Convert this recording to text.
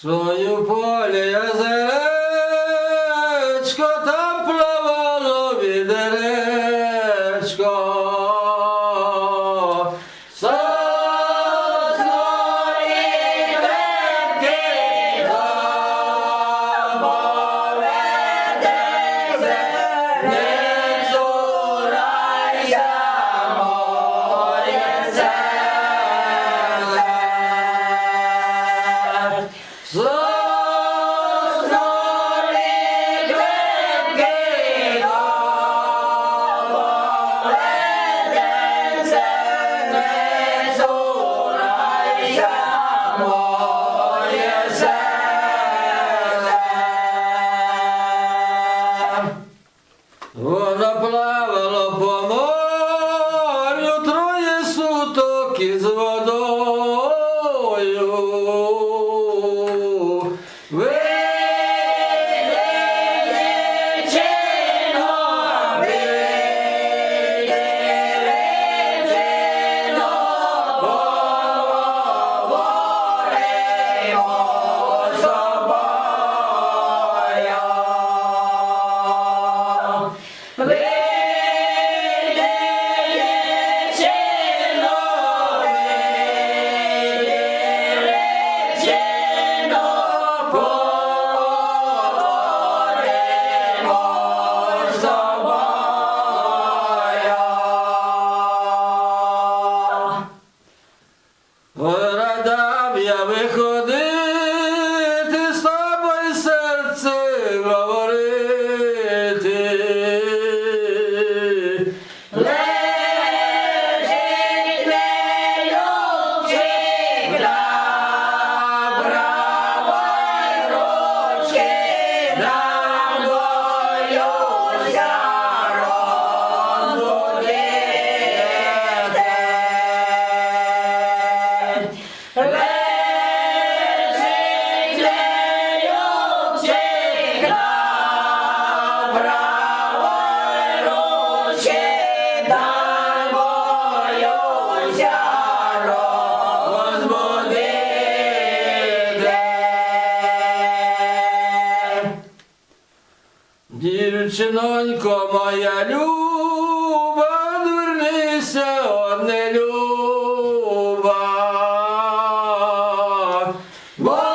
Свою поле озеречко, там плавало відеречко. Сосної ветки Дівчинонько моя люба, вернися одне люба. Буду.